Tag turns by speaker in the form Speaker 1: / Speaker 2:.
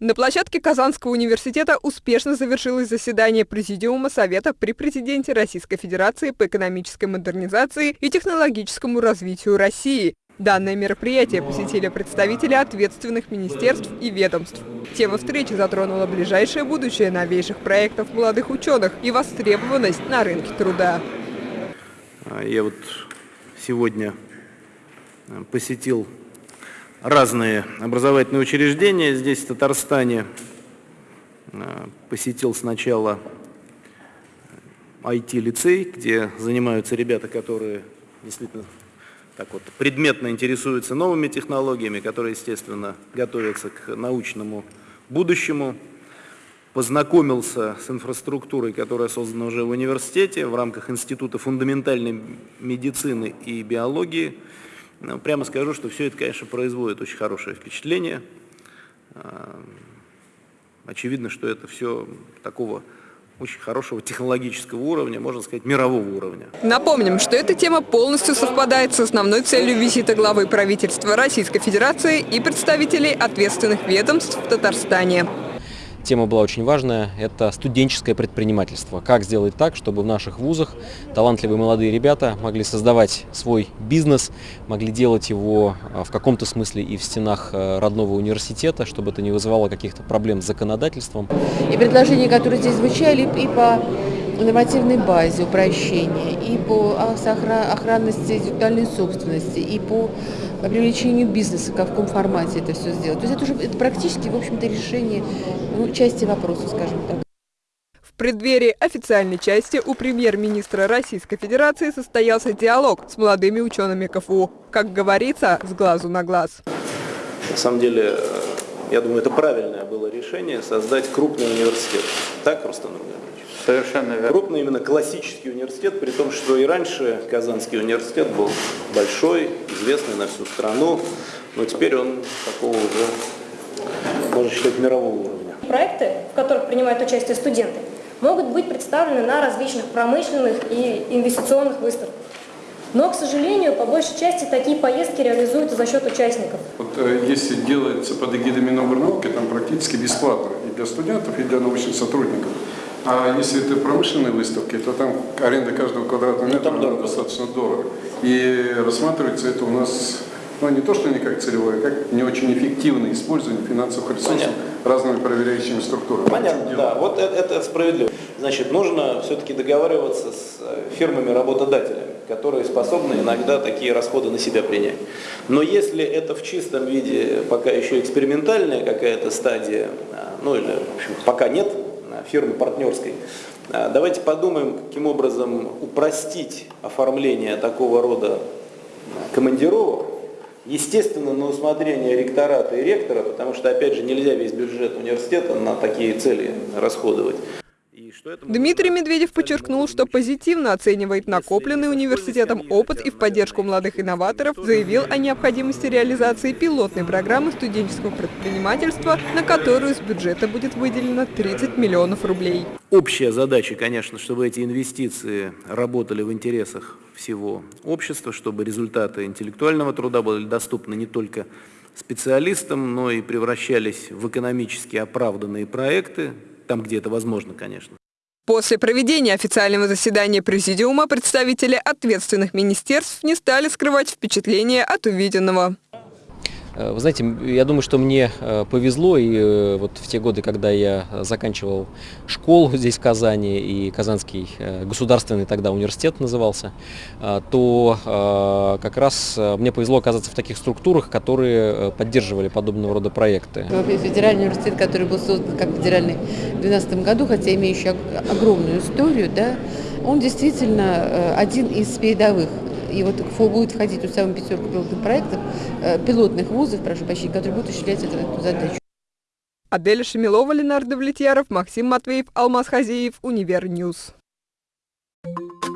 Speaker 1: На площадке Казанского университета успешно завершилось заседание Президиума Совета при президенте Российской Федерации по экономической модернизации и технологическому развитию России. Данное мероприятие посетили представители ответственных министерств и ведомств. Тема встречи затронула ближайшее будущее новейших проектов молодых ученых и востребованность на рынке труда.
Speaker 2: Я вот сегодня посетил разные образовательные учреждения здесь, в Татарстане. Э, посетил сначала IT-лицей, где занимаются ребята, которые действительно так вот предметно интересуются новыми технологиями, которые, естественно, готовятся к научному будущему. Познакомился с инфраструктурой, которая создана уже в университете в рамках Института фундаментальной медицины и биологии – ну, прямо скажу, что все это, конечно, производит очень хорошее впечатление. А, очевидно, что это все такого очень хорошего технологического уровня, можно сказать, мирового уровня.
Speaker 1: Напомним, что эта тема полностью совпадает с основной целью визита главы правительства Российской Федерации и представителей ответственных ведомств в Татарстане.
Speaker 3: Тема была очень важная, это студенческое предпринимательство. Как сделать так, чтобы в наших вузах талантливые молодые ребята могли создавать свой бизнес, могли делать его а, в каком-то смысле и в стенах а, родного университета, чтобы это не вызывало каких-то проблем с законодательством.
Speaker 4: И предложения, которые здесь звучали, и по нормативной базе упрощения, и по охранности интеллектуальной собственности, и по привлечению бизнеса, в каком формате это все сделать. То есть это уже это практически, в общем-то, решение ну, части вопроса, скажем так.
Speaker 1: В преддверии официальной части у премьер-министра Российской Федерации состоялся диалог с молодыми учеными КФУ. Как говорится, с глазу на глаз.
Speaker 2: На самом деле, я думаю, это правильное было решение создать крупный университет. Так, Рустам Руганович?
Speaker 5: Совершенно верно.
Speaker 2: Крупный именно классический университет, при том, что и раньше Казанский университет был большой, известный на всю страну, но теперь он такого уже, можно считать, мирового уровня.
Speaker 6: Проекты, в которых принимают участие студенты, могут быть представлены на различных промышленных и инвестиционных выставках. Но, к сожалению, по большей части такие поездки реализуются за счет участников.
Speaker 5: Вот, э, если делается под эгидой Минобрнауки, там практически бесплатно и для студентов, и для научных сотрудников. А если это промышленные выставки, то там аренда каждого квадратного ну, метра ну, достаточно дорого. И рассматривается это у нас, ну не то, что не как целевое, а как не очень эффективное использование финансовых ресурсов Понятно. разными проверяющими структурами.
Speaker 2: Понятно, да, вот это, это справедливо. Значит, нужно все-таки договариваться с э, фирмами-работодателями, которые способны иногда такие расходы на себя принять. Но если это в чистом виде пока еще экспериментальная какая-то стадия, а, ну или в общем, пока нет фирмы партнерской. А, давайте подумаем, каким образом упростить оформление такого рода командировок, естественно, на усмотрение ректората и ректора, потому что, опять же, нельзя весь бюджет университета на такие цели расходовать.
Speaker 1: Дмитрий Медведев подчеркнул, что позитивно оценивает накопленный университетом опыт и в поддержку молодых инноваторов заявил о необходимости реализации пилотной программы студенческого предпринимательства, на которую с бюджета будет выделено 30 миллионов рублей.
Speaker 2: Общая задача, конечно, чтобы эти инвестиции работали в интересах всего общества, чтобы результаты интеллектуального труда были доступны не только специалистам, но и превращались в экономически оправданные проекты, там, где это возможно, конечно.
Speaker 1: После проведения официального заседания Президиума представители ответственных министерств не стали скрывать впечатления от увиденного.
Speaker 3: Э, вы знаете, я думаю, что мне э, повезло, и э, вот в те годы, когда я заканчивал школу здесь, в Казани, и Казанский государственный тогда университет назывался, то как раз мне повезло оказаться в таких структурах, которые поддерживали подобного рода проекты.
Speaker 4: Федеральный университет, который был создан как федеральный в 2012 году, хотя имеющий огромную историю, да, он действительно один из передовых и вот будет входить в самую пятерку пилотных проектов, э, пилотных вузов, прошу прощения, которые будут осуществлять эту, эту задачу.
Speaker 1: Аделя Шемилова, Ленардо Давлетьяров, Максим Матвеев, Алмаз Хазеев, Univer News. Thank you.